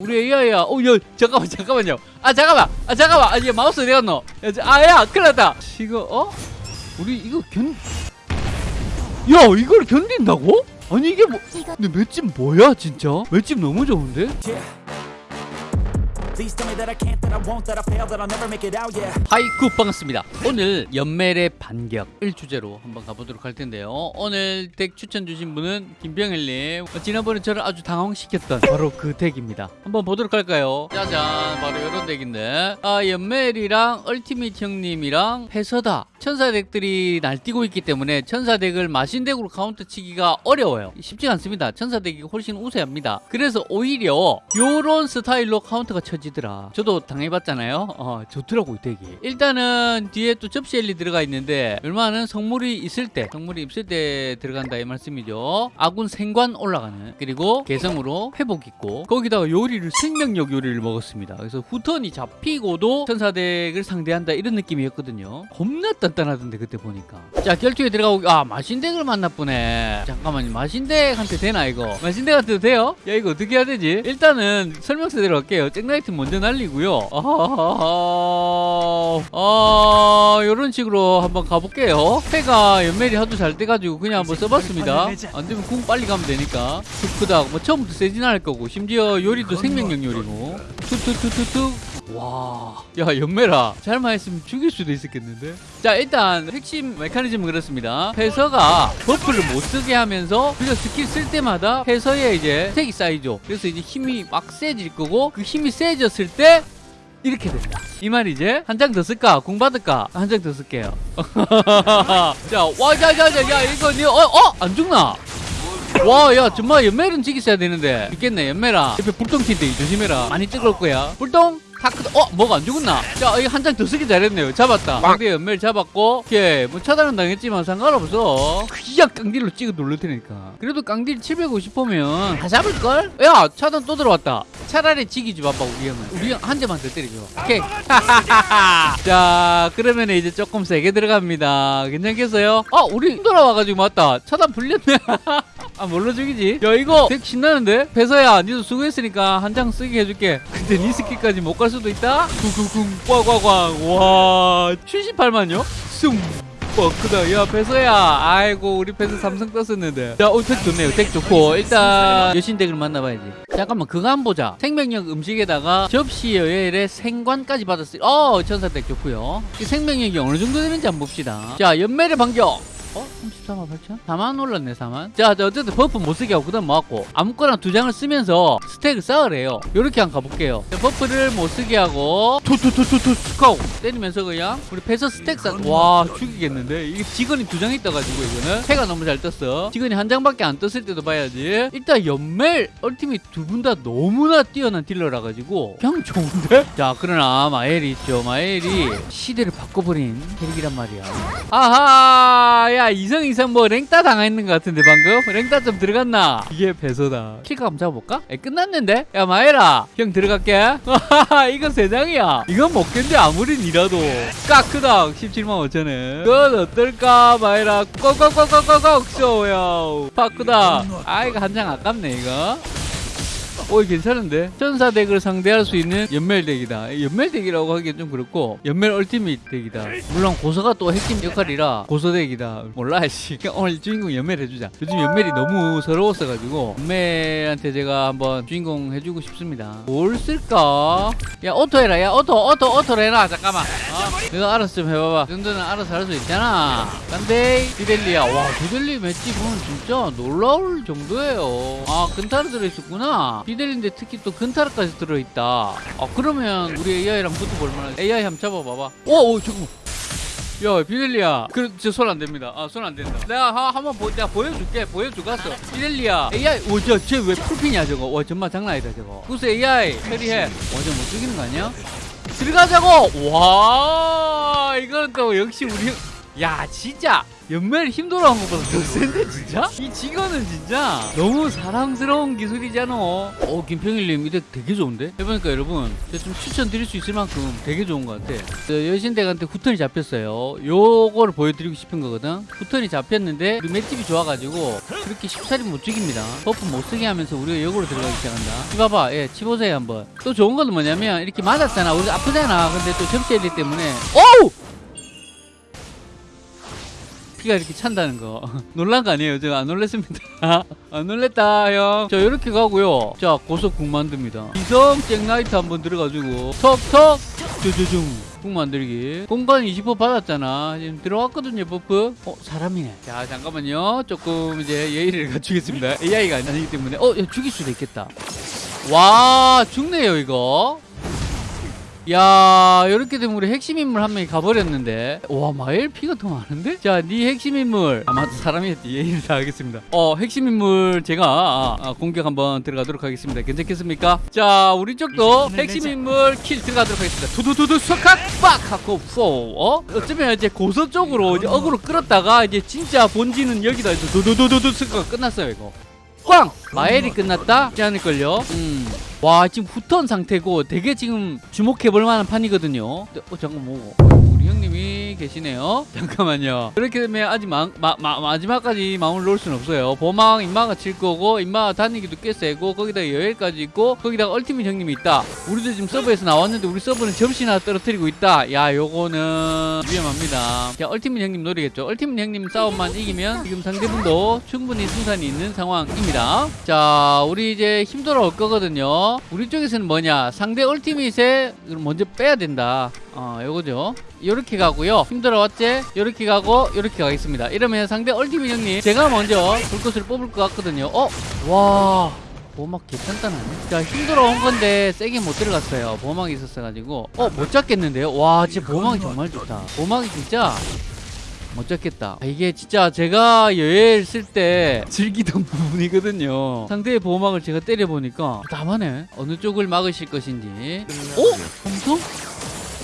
우리 AI야. 어, 야, 잠깐만, 잠깐만요. 아, 잠깐만. 아, 잠깐만. 아, 얘 마우스 어디 갔노? 야, 저- 아, 야, 큰일 났다. 이거, 어? 우리 이거 견, 야, 이걸 견딘다고? 아니, 이게 뭐, 근데 맷집 뭐야, 진짜? 맷집 너무 좋은데? 하이쿠 반갑습니다. 오늘 연멜의 반격을 주제로 한번 가보도록 할 텐데요. 오늘 덱 추천 주신 분은 김병일님. 어, 지난번에 저를 아주 당황시켰던 바로 그 덱입니다. 한번 보도록 할까요? 짜잔, 바로 이런 덱인데. 아, 연멜이랑 얼티밋 형님이랑 패서다. 천사 덱들이 날뛰고 있기 때문에 천사 덱을 마신 덱으로 카운터 치기가 어려워요. 쉽지 않습니다. 천사 덱이 훨씬 우세합니다. 그래서 오히려 요런 스타일로 카운터가 쳐지더라. 저도 당해봤잖아요. 어, 좋더라고 이 덱이. 일단은 뒤에 또 접시 엘리 들어가 있는데 얼마는 성물이 있을 때, 성물이 있을 때 들어간다 이 말씀이죠. 아군 생관 올라가는 그리고 개성으로 회복 있고 거기다가 요리를 생명력 요리를 먹었습니다. 그래서 후턴이 잡히고도 천사 덱을 상대한다 이런 느낌이었거든요. 겁나 단단하던데 그때 보니까. 자 결투에 들어가고 아 마신덱을 만나보네. 잠깐만요 마신덱한테 되나 이거? 마신덱한테도 돼요? 야 이거 어떻게 해야 되지? 일단은 설명서 들어갈게요. 잭나이트 먼저 날리고요. 아하하하. 아 이런 식으로 한번 가볼게요. 패가 연멜이 하도 잘 돼가지고 그냥 한번 써봤습니다. 안 되면 궁 빨리 가면 되니까. 툭크다. 뭐 처음부터 세진 않을 거고 심지어 요리도 생명력 요리고. 툭툭툭툭툭. 와, 야 연멜아 잘만 했으면 죽일 수도 있었겠는데. 자 일단 핵심 메커니즘은 그렇습니다. 패서가 버프를 못 쓰게 하면서 우리가 스킬 쓸 때마다 패서에 이제 색이 쌓이죠. 그래서 이제 힘이 막 세질 거고 그 힘이 세졌을 때 이렇게 된다. 이 말이지? 한 장 더 쓸까? 공 받을까? 한 장 더 쓸게요. 자, 와, 자, 자, 자, 야, 이거, 니, 어, 어? 안 죽나? 와, 야, 정말 연멜은 지기어야 되는데. 있겠네, 연멜아. 옆에 불똥 튄데 조심해라. 많이 뜨거울 거야. 불똥? 타크, 어, 뭐가 안 죽었나? 자, 이거 한 장 더 쓰기 잘했네요. 잡았다. 상대 연멜 잡았고, 오케이. 뭐 차단은 당했지만 상관없어. 그냥 깡딜로 찍어 누를 테니까. 그래도 깡딜 750보면 다 잡을걸? 야, 차단 또 들어왔다. 차라리 지기지 봐봐, 우리 형은. 우리 형 한 대만 더 때리죠. 오케이. 자, 그러면 이제 조금 세게 들어갑니다. 괜찮겠어요? 아, 우리 힘 돌아와가지고 맞다. 차단 풀렸네. 아, 뭘로 죽이지? 야, 이거 덱 신나는데? 패서야, 니도 수고했으니까 한 장 쓰게 해줄게. 근데 니 스킬까지 못 갈 수도 있다? 쿵쿵쿵, 꽝꽝꽝. 와, 78만요? 숭. 와 크다 야 패서야 아이고 우리 패서 삼성 떴었는데 자 어, 덱 좋네요 덱 좋고 일단 여신 덱을 만나봐야지 잠깐만 그거 한번 보자 생명력 음식에다가 접시 여엘의 생관까지 받았어요 어 천사 덱 좋고요 이 생명력이 어느 정도 되는지 한번 봅시다 자 연멜의 반격 어? 34만 8천? 4만 올랐네 4만. 자, 자 어쨌든 버프 못 쓰게 하고 그 다음 모았고 아무거나 두 장을 쓰면서 스택을 쌓으래요. 요렇게 한번 가볼게요. 자, 버프를 못 쓰게 하고 투투투투투 스카우 때리면서 그냥 우리 패서 스택 쌓와 죽이겠는데? 이게 직원이 두 장 있다가지고 이거는. 패가 너무 잘 떴어. 직원이 한 장밖에 안 떴을 때도 봐야지. 일단 연멜 얼티밋 두 분 다 너무나 뛰어난 딜러라 가지고 그냥 좋은데? 자 그러나 마엘이 있죠. 마엘이 시대를 바꿔버린 캐릭이란 말이야. 아하 야 이성 이성 뭐 랭따 당했는 것 같은데 방금? 랭따 좀 들어갔나? 이게 배서다. 킬까 한번 잡아볼까? 에 끝났는데? 야 마에라 형 들어갈게. 이거 세 장이야. 이건 먹겠는데 아무리 니라도. 까크다 17만 5천원 그건 어떨까 마에라? 꼭꼭꼭꼭꼭꼭 쇼야. 바꾸다. 아 이거 한 장 아깝네 이거 오 괜찮은데? 천사 덱을 상대할 수 있는 연멜 덱이다. 연멜 덱이라고 하기엔 좀 그렇고 연멜 얼티밋 덱이다. 물론 고서가 또 핵심 역할이라 고서 덱이다. 몰라 씨. 오늘 주인공 연멜 해주자. 요즘 연멜이 너무 서러웠어가지고 연멜한테 제가 한번 주인공 해주고 싶습니다. 뭘 쓸까? 야 auto 해라. 야 auto auto auto 해라. 잠깐만. 어? 내가 알아서 좀 해봐봐. 이 정도는 알아서 할 수 있잖아. 근데 비델리야. 와 비델리 맷집은 진짜 놀라울 정도예요. 아 근타르 들어있었구나 비델리인데 특히 또 근타르까지 들어있다. 아 그러면 우리 AI랑 붙어볼 만한 AI 한번 잡아봐봐. 오, 오 잠깐만. 야 비델리야. 그 저손 안 됩니다. 아 손 안 된다. 내가 하, 한번 보, 내가 보여줄게. 보여주겠어. 비델리야. AI 오저쟤왜 풀핀이야 저거? 와 정말 장난 아니다 저거. 구스 AI 처리해. 완전 못 죽이는 거 아니야? 들어가자고! 와 이건 또 역시 우리 야 진짜 연멜 힘들어한 것보다 더 센데 진짜? 이 직원은 진짜 너무 사랑스러운 기술이잖아. 어 김평일님 이거 되게 좋은데? 해보니까 여러분 제가 좀 추천드릴 수 있을 만큼 되게 좋은 것 같아. 저 여신덱한테 후턴이 잡혔어요. 요거를 보여드리고 싶은 거거든? 후턴이 잡혔는데 우리 맷집이 좋아가지고 그렇게 쉽사리 못 죽입니다. 버프 못 쓰게 하면서 우리가 역으로 들어가기 시작한다. 이봐봐. 예 치보세요 한번. 또 좋은 건 뭐냐면 이렇게 맞았잖아. 우리가 아프잖아. 근데 또 접시해야 때문에. 어우 피가 이렇게 찬다는 거 놀란 거 아니에요? 저안 놀랬습니다 안 놀랬다 형. 자 이렇게 가고요. 자 고속 국 만듭니다. 이성 잭나이트 한번 들어가지고 턱턱 쭈쭈중 국 만들기. 공간 20% 받았잖아. 지금 들어왔거든요 버프. 어 사람이네. 자 잠깐만요. 조금 이제 예의를 갖추겠습니다. AI가 아니기 때문에 어 야, 죽일 수도 있겠다. 와 죽네요 이거. 야 이렇게 되면 우리 핵심 인물 한 명이 가버렸는데. 와 마엘 피가 더 많은데? 자네 핵심 인물. 아마 사람이었지 예의를 다하겠습니다. 어 핵심 인물 제가 아, 아, 공격 한번 들어가도록 하겠습니다. 괜찮겠습니까? 자 우리 쪽도 핵심 인물 킬 들어가도록 하겠습니다. 두두두두 석학 빡! 하고 포 어? 어쩌면 이제 고서 쪽으로 이제 어그로 끌었다가 이제 진짜 본진은 여기다 해서 두두두두두 석학 끝났어요 이거 꽝! 마엘이 끝났다? 하지 않을걸요? 음. 와 지금 후턴 상태고 되게 지금 주목해볼 만한 판이거든요 어 잠깐 뭐 우리 형님이 계시네요. 잠깐만요. 그렇게 되면 아직 마, 마, 마, 마지막까지 마음을 놓을 수는 없어요. 보막 인마가 칠 거고 인마 다니기도 꽤 세고 거기다 여일까지 있고 거기다가 얼티밋 형님이 있다. 우리도 지금 서버에서 나왔는데 우리 서버는 접시나 떨어뜨리고 있다. 야 요거는 위험합니다. 자 얼티밋 형님 노리겠죠. 얼티밋 형님 싸움만 이기면 지금 상대분도 충분히 승산이 있는 상황입니다. 자 우리 이제 힘 돌아올 거거든요. 우리 쪽에서는 뭐냐? 상대 얼티밋에 먼저 빼야 된다 어 요거죠 요렇게 가고요 힘들어 왔지 요렇게 가고 요렇게 가겠습니다 이러면 상대 얼티밋 형님 제가 먼저 불꽃을 뽑을 것 같거든요 어 와 보막 개단단하네 자 힘들어 온 건데 세게 못 들어갔어요 보막이 있었어가지고 어 못 잡겠는데요 와 진짜 보막이 정말 좋다 보막이 진짜 못 잡겠다. 아, 이게 진짜 제가 여행 쓸때 즐기던 부분이거든요. 상대의 보호막을 제가 때려보니까 답하네. 어느 쪽을 막으실 것인지. 오? 엄청?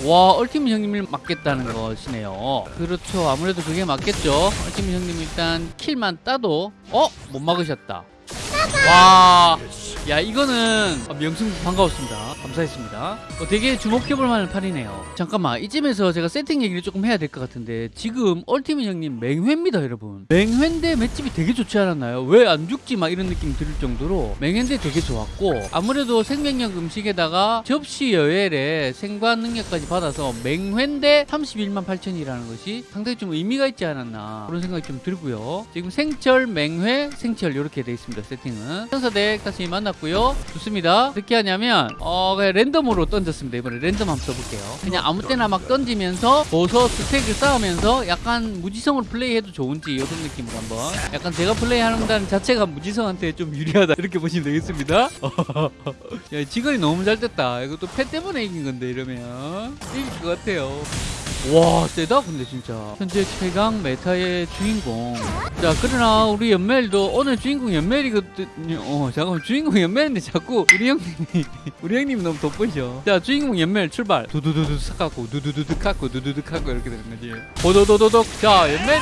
와, 얼티밋 형님을 막겠다는 것이네요. 그렇죠. 아무래도 그게 맞겠죠. 얼티밋 형님 일단 킬만 따도 어? 못 막으셨다. 와, 야 이거는 아, 명승 반가웠습니다. 감사했습니다. 어, 되게 주목해볼 만한 판이네요. 잠깐만 이쯤에서 제가 세팅 얘기를 조금 해야 될 것 같은데 지금 얼티밋 형님 맹회입니다, 여러분. 맹회인데 맷집이 되게 좋지 않았나요? 왜 안 죽지? 막 이런 느낌 들을 정도로 맹회인데 되게 좋았고 아무래도 생명력 음식에다가 접시 여엘에 생관 능력까지 받아서 맹회인데 31만 8천이라는 것이 상당히 좀 의미가 있지 않았나 그런 생각이 좀 들고요. 지금 생철, 맹회, 생철 이렇게 돼 있습니다. 세팅 은 천사덱 다시 만났고요. 좋습니다. 어떻게 하냐면 어 랜덤으로 던졌습니다. 이번에 랜덤 한번 써볼게요. 그냥 아무 때나 막 던지면서 보서 스택을 쌓으면서 약간 무지성으로 플레이해도 좋은지 이런 느낌으로 한번 약간 제가 플레이하는 자체가 무지성한테 좀 유리하다 이렇게 보시면 되겠습니다. 야 직원이 너무 잘 됐다. 또패 때문에 이긴 건데 이러면 이길 것 같아요. 와 세다 근데 진짜 현재 최강 메타의 주인공 자 그러나 우리 연멜도 오늘 주인공 연멜이거든요 어 잠깐만. 주인공 연멜인데 자꾸 우리 형님이 우리 형님이 너무 돋보이죠 자 주인공 연멜 출발. 두두두두 삭갖고 두두두두 깎고 두두두 깎고 이렇게 되는 거지. 도도도도독. 자 연멜이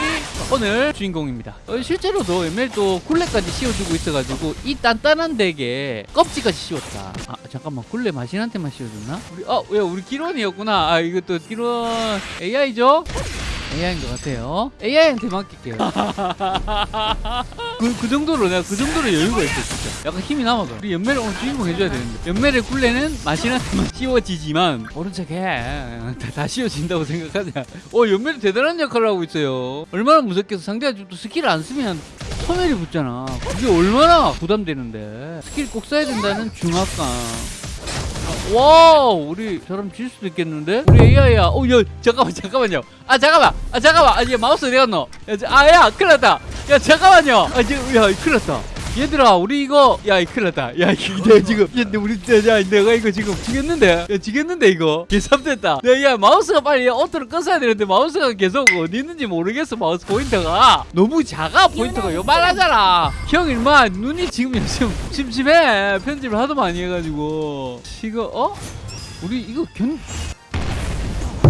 오늘 주인공입니다. 어, 실제로도 연멜도 굴레까지 씌워주고 있어가지고 이 단단한 덱에 껍질까지 씌웠다. 아 잠깐만. 굴레 마신한테만 씌워줬나? 우리 어왜 우리 기론이었구나. 아 이것도 기론 AI죠? AI인 것 같아요. AI한테 맡길게요. 그, 그 정도로 내가 그 정도로 여유가 있어 진짜. 약간 힘이 남아서 우리 연매를 오늘 주인공 해줘야 되는데 연매를 굴레는 마신한테만 씌워지지만 오른쪽에 다, 다 씌워진다고 생각하자. 어 연매도 대단한 역할을 하고 있어요. 얼마나 무섭겠어. 상대가 또 스킬을 안 쓰면 소멸이 붙잖아. 그게 얼마나 부담되는데. 스킬 꼭 써야 된다는 중압감. 와우 우리 저러면 질 수도 있겠는데? 우리 AI야. 어야 잠깐만 잠깐만요. 아 잠깐만 아 잠깐만. 아얘 마우스 어디 갔노. 아야 큰일 났다. 야 잠깐만요. 아 이제 야 큰일 났다 얘들아 우리 이거 야이 큰일 났다 야 이거 지금 야 우리 야 내가 이거 지금 지겠는데 야 지겠는데 이거 개삽됐다 야, 야 마우스가 빨리 오토를 껐어야 되는데 마우스가 계속 어디 있는지 모르겠어 마우스 포인터가 너무 작아 포인터가 요만하잖아 형 일마 눈이 지금 요즘 침침해 편집을 하도 많이 해가지고 이거 어? 우리 이거 견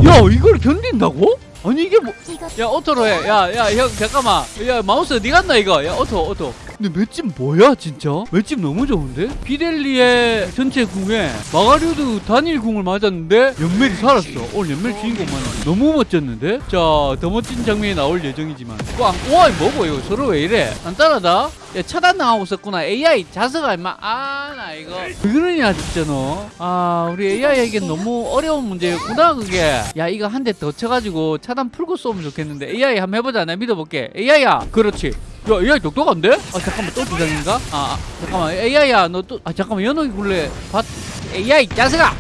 야 이걸 견딘다고? 아니 이게 뭐? 야 오토로 해. 야야 형 잠깐만. 야 마우스 어디 갔나 이거? 야 오토 오토. 근데 맷집 뭐야 진짜? 맷집 너무 좋은데? 비델리의 전체 궁에 마가리오드 단일 궁을 맞았는데 연멜이 살았어. 오늘 연멜 주인공만 너무 멋졌는데? 자 더 멋진 장면이 나올 예정이지만. 꽝. 와 이거 뭐고 이거 서로 왜 이래? 간단하다. 야 차단 당하고 있었구나. AI 자석아 임마. 아 나 이거. 왜 그러냐 진짜 너. 아 우리 AI에겐 너무 어려운 문제였구나 그게. 야 이거 한 대 더 쳐가지고 차단 풀고 쏘면 좋겠는데 AI 한번 해보자. 내가 믿어볼게. AI야. 그렇지. 야 AI 똑똑한데? 아 잠깐만 또 두장인가? 아, 아 잠깐만 AI야 너 또 아 잠깐만 연옥이 굴래 밭 AI 자석아.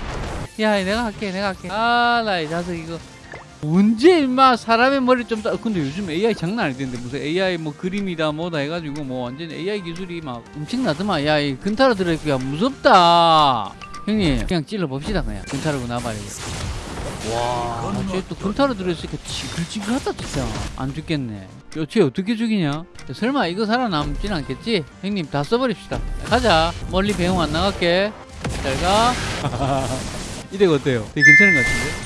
야 내가 할게 내가 할게. 아나이 자석 이거. 언제 임마 사람의 머리 좀 따... 근데 요즘 AI 장난 아니던데 무슨 AI 뭐 그림이다 뭐다 해가지고 뭐 완전 AI 기술이 막 엄청나더만 야 이 근타로 들어있고 야 무섭다 형님 그냥 찔러 봅시다 그냥 근타로고 나발이고 와 쟤또 근타로 들어있으니까 지글지글하다 진짜. 안 죽겠네. 야쟤 어떻게 죽이냐? 야, 설마 이거 살아남진 않겠지? 형님 다 써버립시다. 가자. 멀리 배웅 안 나갈게. 잘 가. 이대가 어때요? 되게 괜찮은 것 같은데?